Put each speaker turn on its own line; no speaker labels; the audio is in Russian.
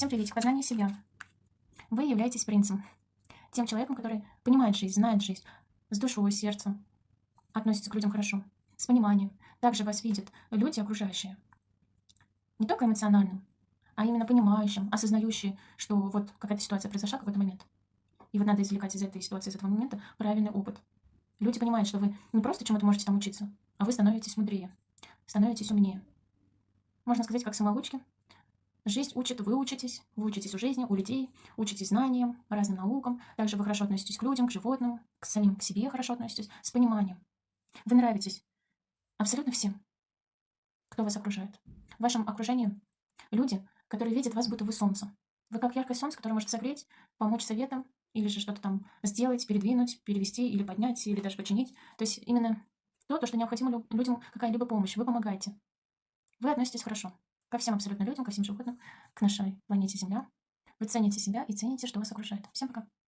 Всем приветик, познание себя. Вы являетесь принцем. Тем человеком, который понимает жизнь, знает жизнь, с душой, сердцем, относится к людям хорошо, с пониманием. Также вас видят люди окружающие. Не только эмоциональным, а именно понимающим, осознающие, что вот какая-то ситуация произошла в какой-то момент. И вот надо извлекать из этой ситуации, из этого момента правильный опыт. Люди понимают, что вы не просто чему-то можете там учиться, а вы становитесь мудрее, становитесь умнее. Можно сказать, как самоучки. Жизнь учит, вы учитесь, вы учитесь у жизни, у людей, учитесь знаниям, разным наукам. Также вы хорошо относитесь к людям, к животным, к самим к себе хорошо относитесь, с пониманием. Вы нравитесь абсолютно всем, кто вас окружает. В вашем окружении люди, которые видят вас, будто вы солнце. Вы как яркое солнце, которое может согреть, помочь советом, или же что-то там сделать, передвинуть, перевести, или поднять, или даже починить. То есть именно то, то что необходимо людям какая-либо помощь. Вы помогаете. Вы относитесь хорошо ко всем абсолютно людям, ко всем животным, к нашей планете Земля. Вы цените себя и цените, что вас окружает. Всем пока.